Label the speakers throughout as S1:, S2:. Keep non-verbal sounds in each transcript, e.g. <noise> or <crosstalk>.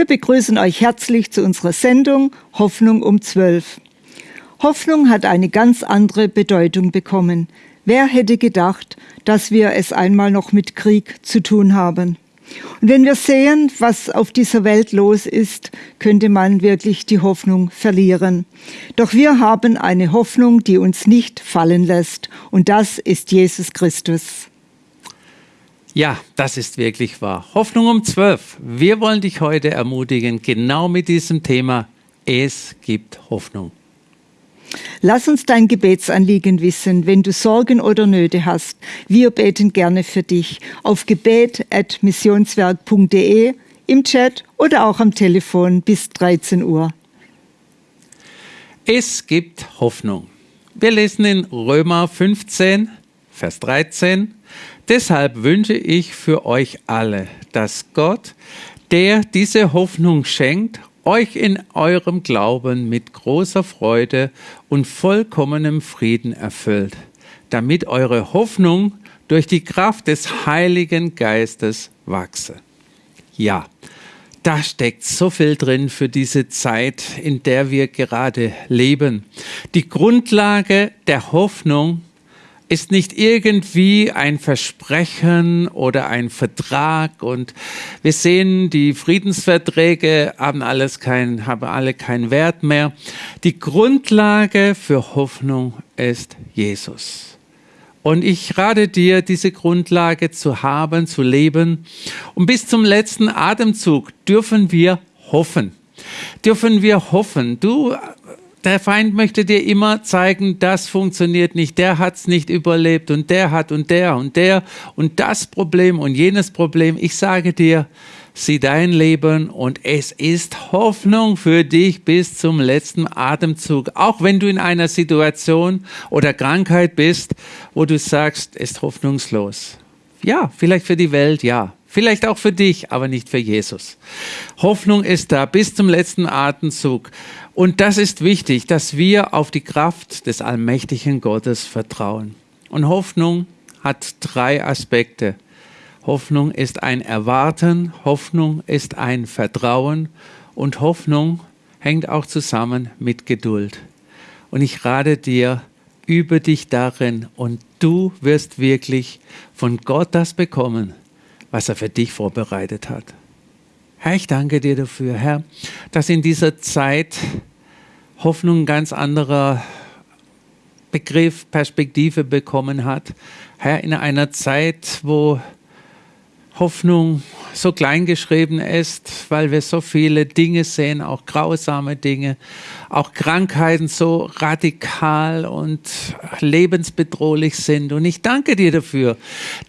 S1: Wir begrüßen euch herzlich zu unserer Sendung Hoffnung um 12. Hoffnung hat eine ganz andere Bedeutung bekommen. Wer hätte gedacht, dass wir es einmal noch mit Krieg zu tun haben? Und wenn wir sehen, was auf dieser Welt los ist, könnte man wirklich die Hoffnung verlieren. Doch wir haben eine Hoffnung, die uns nicht fallen lässt. Und das ist Jesus Christus.
S2: Ja, das ist wirklich wahr. Hoffnung um zwölf. Wir wollen dich heute ermutigen, genau mit diesem Thema. Es gibt Hoffnung.
S1: Lass uns dein Gebetsanliegen wissen, wenn du Sorgen oder Nöte hast. Wir beten gerne für dich auf gebet.missionswerk.de, im Chat oder auch am Telefon bis 13 Uhr.
S2: Es gibt Hoffnung. Wir lesen in Römer 15, Vers 13. Deshalb wünsche ich für euch alle, dass Gott, der diese Hoffnung schenkt, euch in eurem Glauben mit großer Freude und vollkommenem Frieden erfüllt, damit eure Hoffnung durch die Kraft des Heiligen Geistes wachse. Ja, da steckt so viel drin für diese Zeit, in der wir gerade leben. Die Grundlage der Hoffnung ist nicht irgendwie ein Versprechen oder ein Vertrag und wir sehen, die Friedensverträge haben alles kein, haben alle keinen Wert mehr. Die Grundlage für Hoffnung ist Jesus. Und ich rate dir, diese Grundlage zu haben, zu leben. Und bis zum letzten Atemzug dürfen wir hoffen. Dürfen wir hoffen. Du der Feind möchte dir immer zeigen, das funktioniert nicht, der hat es nicht überlebt und der hat und der und der und das Problem und jenes Problem. Ich sage dir, sieh dein Leben und es ist Hoffnung für dich bis zum letzten Atemzug. Auch wenn du in einer Situation oder Krankheit bist, wo du sagst, ist hoffnungslos. Ja, vielleicht für die Welt, ja. Vielleicht auch für dich, aber nicht für Jesus. Hoffnung ist da bis zum letzten Atemzug. Und das ist wichtig, dass wir auf die Kraft des allmächtigen Gottes vertrauen. Und Hoffnung hat drei Aspekte. Hoffnung ist ein Erwarten, Hoffnung ist ein Vertrauen und Hoffnung hängt auch zusammen mit Geduld. Und ich rate dir, übe dich darin und du wirst wirklich von Gott das bekommen, was er für dich vorbereitet hat. Herr, ich danke dir dafür, Herr, dass in dieser Zeit Hoffnung ein ganz anderer Begriff, Perspektive bekommen hat. Herr, in einer Zeit, wo Hoffnung so klein geschrieben ist, weil wir so viele Dinge sehen, auch grausame Dinge, auch Krankheiten so radikal und lebensbedrohlich sind. Und ich danke dir dafür,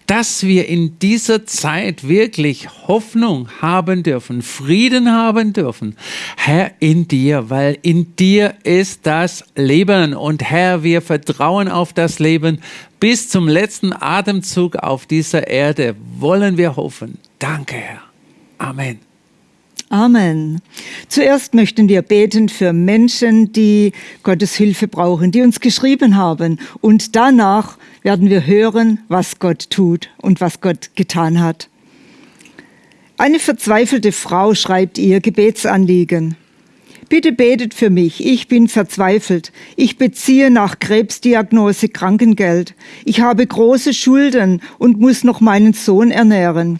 S2: dass wir in dieser Zeit wirklich Hoffnung haben dürfen, Frieden haben dürfen. Herr, in dir, weil in dir ist das Leben. Und Herr, wir vertrauen auf das Leben, bis zum letzten Atemzug auf dieser Erde wollen wir hoffen. Danke, Herr. Amen.
S1: Amen. Zuerst möchten wir beten für Menschen, die Gottes Hilfe brauchen, die uns geschrieben haben. Und danach werden wir hören, was Gott tut und was Gott getan hat. Eine verzweifelte Frau schreibt ihr Gebetsanliegen. Bitte betet für mich. Ich bin verzweifelt. Ich beziehe nach Krebsdiagnose Krankengeld. Ich habe große Schulden und muss noch meinen Sohn ernähren.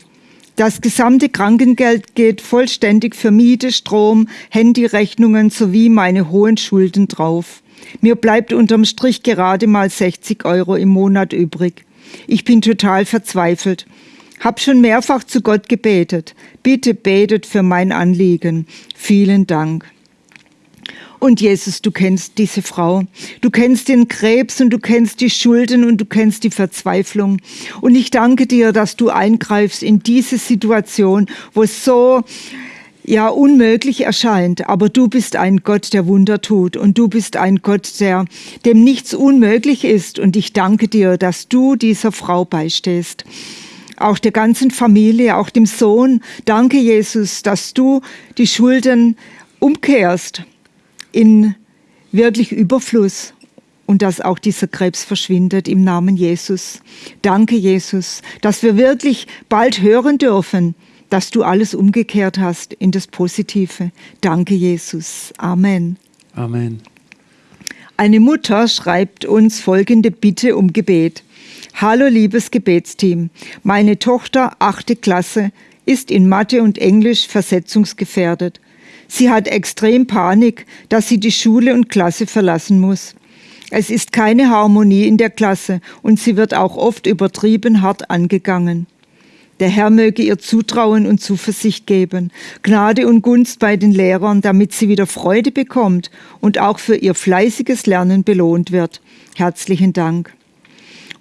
S1: Das gesamte Krankengeld geht vollständig für Miete, Strom, Handyrechnungen sowie meine hohen Schulden drauf. Mir bleibt unterm Strich gerade mal 60 Euro im Monat übrig. Ich bin total verzweifelt. Hab schon mehrfach zu Gott gebetet. Bitte betet für mein Anliegen. Vielen Dank. Und Jesus, du kennst diese Frau. Du kennst den Krebs und du kennst die Schulden und du kennst die Verzweiflung. Und ich danke dir, dass du eingreifst in diese Situation, wo es so ja unmöglich erscheint, aber du bist ein Gott, der Wunder tut und du bist ein Gott, der dem nichts unmöglich ist und ich danke dir, dass du dieser Frau beistehst. Auch der ganzen Familie, auch dem Sohn. Danke, Jesus, dass du die Schulden umkehrst in wirklich Überfluss und dass auch dieser Krebs verschwindet im Namen Jesus. Danke, Jesus, dass wir wirklich bald hören dürfen, dass du alles umgekehrt hast in das Positive. Danke, Jesus. Amen.
S2: Amen.
S1: Eine Mutter schreibt uns folgende Bitte um Gebet. Hallo liebes Gebetsteam, meine Tochter, achte Klasse, ist in Mathe und Englisch versetzungsgefährdet. Sie hat extrem Panik, dass sie die Schule und Klasse verlassen muss. Es ist keine Harmonie in der Klasse und sie wird auch oft übertrieben hart angegangen. Der Herr möge ihr Zutrauen und Zuversicht geben, Gnade und Gunst bei den Lehrern, damit sie wieder Freude bekommt und auch für ihr fleißiges Lernen belohnt wird. Herzlichen Dank.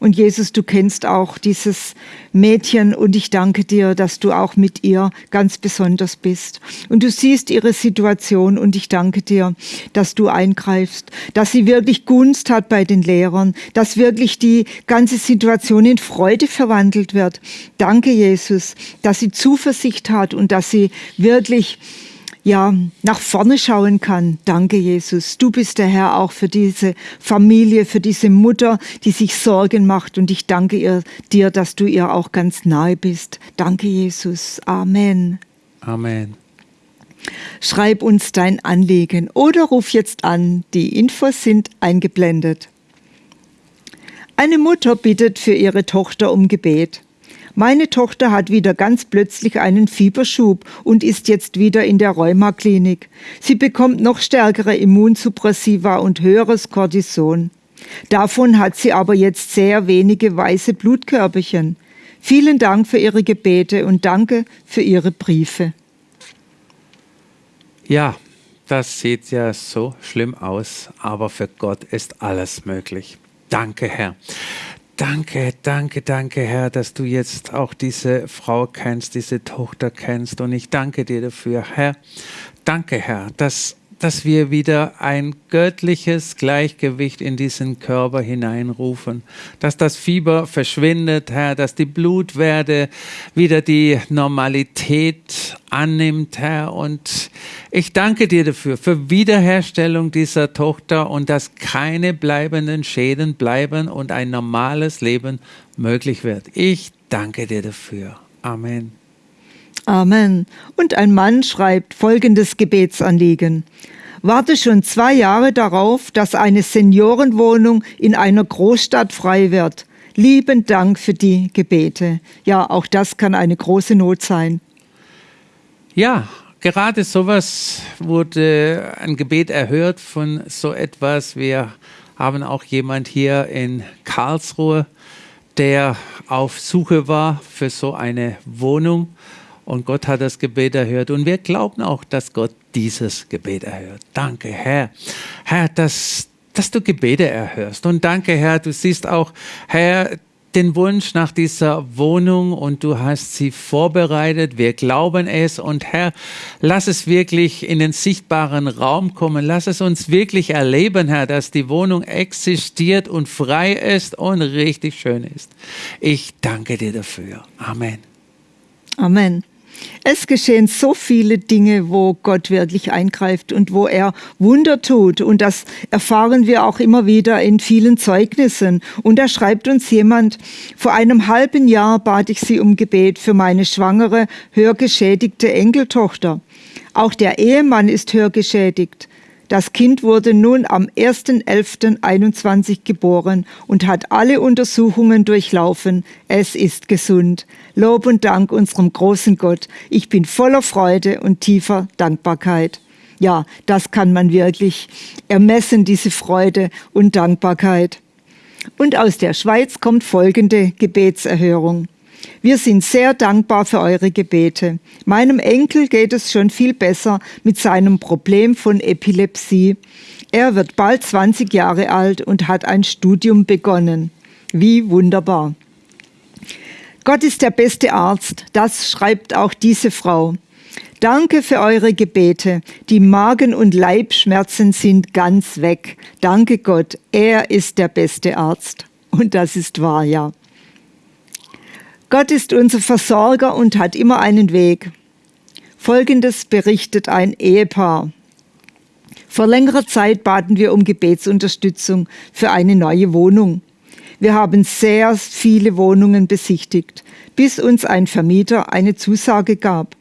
S1: Und Jesus, du kennst auch dieses Mädchen und ich danke dir, dass du auch mit ihr ganz besonders bist. Und du siehst ihre Situation und ich danke dir, dass du eingreifst, dass sie wirklich Gunst hat bei den Lehrern, dass wirklich die ganze Situation in Freude verwandelt wird. Danke, Jesus, dass sie Zuversicht hat und dass sie wirklich ja, nach vorne schauen kann. Danke, Jesus. Du bist der Herr auch für diese Familie, für diese Mutter, die sich Sorgen macht. Und ich danke ihr, dir, dass du ihr auch ganz nahe bist. Danke, Jesus. Amen.
S2: Amen.
S1: Schreib uns dein Anliegen oder ruf jetzt an. Die Infos sind eingeblendet. Eine Mutter bittet für ihre Tochter um Gebet. Meine Tochter hat wieder ganz plötzlich einen Fieberschub und ist jetzt wieder in der Rheumaklinik. Sie bekommt noch stärkere Immunsuppressiva und höheres Cortison. Davon hat sie aber jetzt sehr wenige weiße Blutkörperchen. Vielen Dank für Ihre Gebete und danke für Ihre Briefe.
S2: Ja, das sieht ja so schlimm aus, aber für Gott ist alles möglich. Danke, Herr. Danke, danke, danke, Herr, dass du jetzt auch diese Frau kennst, diese Tochter kennst. Und ich danke dir dafür, Herr. Danke, Herr, dass dass wir wieder ein göttliches Gleichgewicht in diesen Körper hineinrufen, dass das Fieber verschwindet, Herr, dass die Blutwerte wieder die Normalität annimmt, Herr. Und ich danke dir dafür, für Wiederherstellung dieser Tochter und dass keine bleibenden Schäden bleiben und ein normales Leben möglich wird. Ich danke dir dafür. Amen.
S1: Amen. Und ein Mann schreibt folgendes Gebetsanliegen. Warte schon zwei Jahre darauf, dass eine Seniorenwohnung in einer Großstadt frei wird. Lieben Dank für die Gebete. Ja, auch das kann eine große Not sein.
S2: Ja, gerade sowas wurde ein Gebet erhört von so etwas. Wir haben auch jemand hier in Karlsruhe, der auf Suche war für so eine Wohnung und Gott hat das Gebet erhört. Und wir glauben auch, dass Gott dieses Gebet erhört. Danke, Herr. Herr, dass, dass du Gebete erhörst. Und danke, Herr, du siehst auch, Herr, den Wunsch nach dieser Wohnung und du hast sie vorbereitet. Wir glauben es und Herr, lass es wirklich in den sichtbaren Raum kommen. Lass es uns wirklich erleben, Herr, dass die Wohnung existiert und frei ist und richtig schön ist. Ich danke dir dafür. Amen.
S1: Amen. Es geschehen so viele Dinge, wo Gott wirklich eingreift und wo er Wunder tut. Und das erfahren wir auch immer wieder in vielen Zeugnissen. Und da schreibt uns jemand, vor einem halben Jahr bat ich sie um Gebet für meine schwangere, hörgeschädigte Enkeltochter. Auch der Ehemann ist hörgeschädigt. Das Kind wurde nun am 1.11.21 geboren und hat alle Untersuchungen durchlaufen. Es ist gesund. Lob und Dank unserem großen Gott. Ich bin voller Freude und tiefer Dankbarkeit. Ja, das kann man wirklich ermessen, diese Freude und Dankbarkeit. Und aus der Schweiz kommt folgende Gebetserhörung. Wir sind sehr dankbar für eure Gebete. Meinem Enkel geht es schon viel besser mit seinem Problem von Epilepsie. Er wird bald 20 Jahre alt und hat ein Studium begonnen. Wie wunderbar. Gott ist der beste Arzt, das schreibt auch diese Frau. Danke für eure Gebete. Die Magen- und Leibschmerzen sind ganz weg. Danke Gott, er ist der beste Arzt. Und das ist wahr, ja. Gott ist unser Versorger und hat immer einen Weg. Folgendes berichtet ein Ehepaar. Vor längerer Zeit baten wir um Gebetsunterstützung für eine neue Wohnung. Wir haben sehr viele Wohnungen besichtigt, bis uns ein Vermieter eine Zusage gab.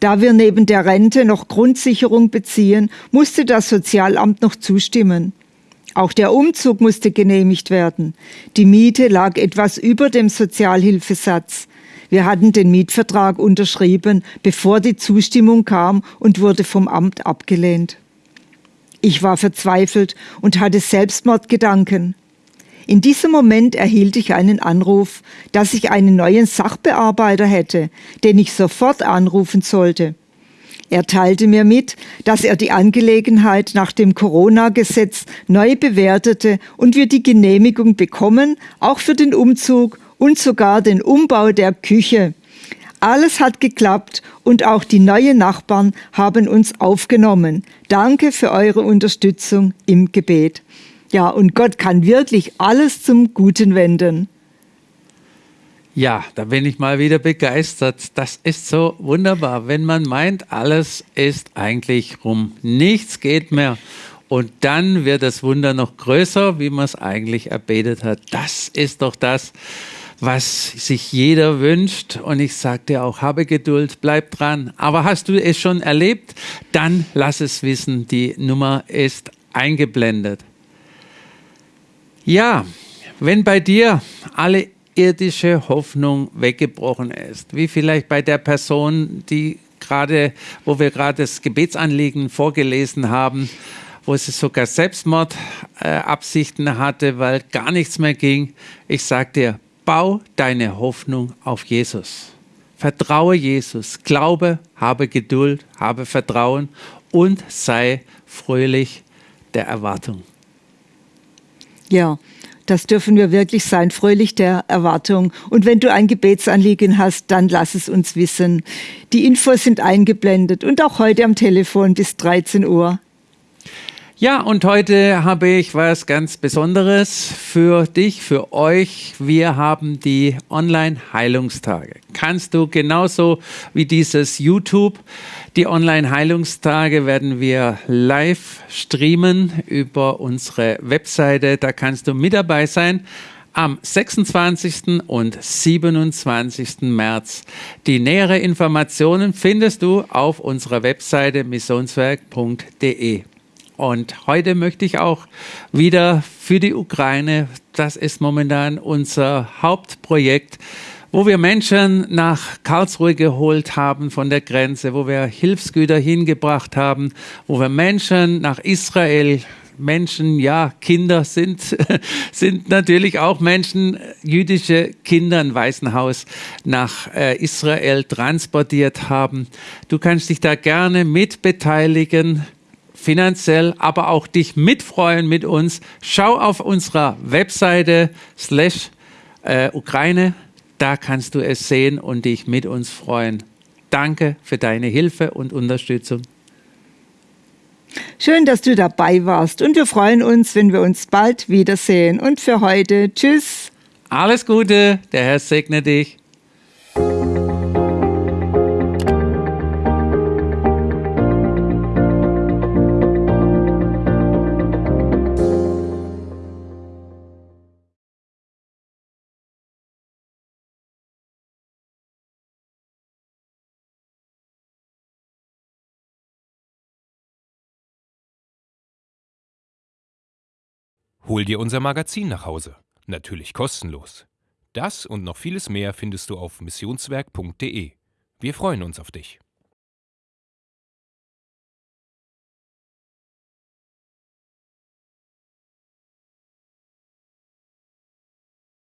S1: Da wir neben der Rente noch Grundsicherung beziehen, musste das Sozialamt noch zustimmen. Auch der Umzug musste genehmigt werden. Die Miete lag etwas über dem Sozialhilfesatz. Wir hatten den Mietvertrag unterschrieben, bevor die Zustimmung kam und wurde vom Amt abgelehnt. Ich war verzweifelt und hatte Selbstmordgedanken. In diesem Moment erhielt ich einen Anruf, dass ich einen neuen Sachbearbeiter hätte, den ich sofort anrufen sollte. Er teilte mir mit, dass er die Angelegenheit nach dem Corona-Gesetz neu bewertete und wir die Genehmigung bekommen, auch für den Umzug und sogar den Umbau der Küche. Alles hat geklappt und auch die neuen Nachbarn haben uns aufgenommen. Danke für eure Unterstützung im Gebet. Ja, und Gott kann wirklich alles zum Guten wenden.
S2: Ja, da bin ich mal wieder begeistert. Das ist so wunderbar, wenn man meint, alles ist eigentlich rum, nichts geht mehr. Und dann wird das Wunder noch größer, wie man es eigentlich erbetet hat. Das ist doch das, was sich jeder wünscht. Und ich sage dir auch, habe Geduld, bleib dran. Aber hast du es schon erlebt? Dann lass es wissen. Die Nummer ist eingeblendet. Ja, wenn bei dir alle irdische Hoffnung weggebrochen ist, wie vielleicht bei der Person, die gerade, wo wir gerade das Gebetsanliegen vorgelesen haben, wo sie sogar Selbstmordabsichten äh, hatte, weil gar nichts mehr ging. Ich sage dir, bau deine Hoffnung auf Jesus. Vertraue Jesus, glaube, habe Geduld, habe Vertrauen und sei fröhlich der Erwartung.
S1: Ja, das dürfen wir wirklich sein, fröhlich der Erwartung. Und wenn du ein Gebetsanliegen hast, dann lass es uns wissen. Die Infos sind eingeblendet und auch heute am Telefon bis 13 Uhr.
S2: Ja, und heute habe ich was ganz Besonderes für dich, für euch. Wir haben die Online-Heilungstage. Kannst du genauso wie dieses YouTube, die Online-Heilungstage werden wir live streamen über unsere Webseite. Da kannst du mit dabei sein am 26. und 27. März. Die nähere Informationen findest du auf unserer Webseite missionswerk.de. Und heute möchte ich auch wieder für die Ukraine, das ist momentan unser Hauptprojekt, wo wir Menschen nach Karlsruhe geholt haben von der Grenze, wo wir Hilfsgüter hingebracht haben, wo wir Menschen nach Israel Menschen, ja, Kinder sind, <laughs> sind natürlich auch Menschen, jüdische Kinder ein Waisenhaus nach äh, Israel transportiert haben. Du kannst dich da gerne mitbeteiligen finanziell, aber auch dich mitfreuen mit uns. Schau auf unserer Webseite slash äh, Ukraine, da kannst du es sehen und dich mit uns freuen. Danke für deine Hilfe und Unterstützung.
S1: Schön, dass du dabei warst und wir freuen uns, wenn wir uns bald wiedersehen. Und für heute, tschüss.
S2: Alles Gute, der Herr segne dich.
S3: Hol dir unser Magazin nach Hause. Natürlich kostenlos. Das und noch vieles mehr findest du auf missionswerk.de. Wir freuen uns auf dich.